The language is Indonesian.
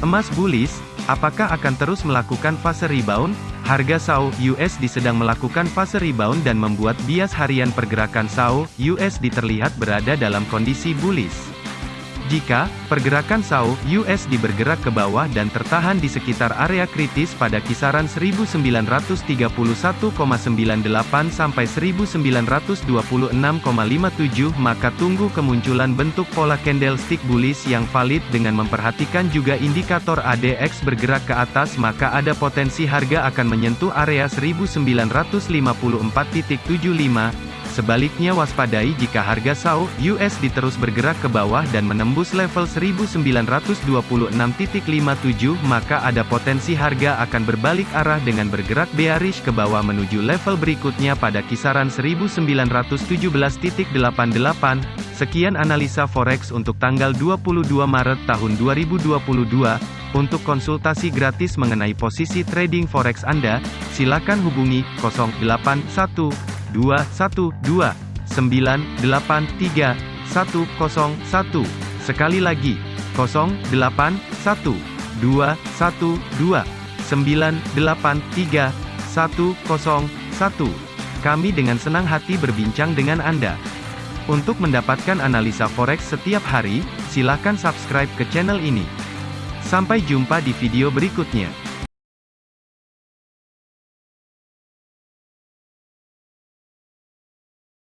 Emas bullish, apakah akan terus melakukan fase rebound? Harga SAU USD sedang melakukan fase rebound dan membuat bias harian pergerakan SAU USD terlihat berada dalam kondisi bullish. Jika pergerakan SAU USD bergerak ke bawah dan tertahan di sekitar area kritis pada kisaran 1931,98 sampai 1926,57 maka tunggu kemunculan bentuk pola candlestick bullish yang valid dengan memperhatikan juga indikator ADX bergerak ke atas maka ada potensi harga akan menyentuh area 1954.75 Sebaliknya waspadai jika harga SAU USD terus bergerak ke bawah dan menembus level 1926.57 maka ada potensi harga akan berbalik arah dengan bergerak bearish ke bawah menuju level berikutnya pada kisaran 1917.88. Sekian analisa forex untuk tanggal 22 Maret tahun 2022. Untuk konsultasi gratis mengenai posisi trading forex Anda, silakan hubungi 081 212 983 101. Sekali lagi, 081 212 983 101. Kami dengan senang hati berbincang dengan Anda. Untuk mendapatkan analisa forex setiap hari, silakan subscribe ke channel ini. Sampai jumpa di video berikutnya.